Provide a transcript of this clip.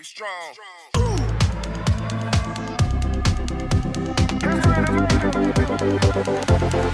Get strong. Get strong.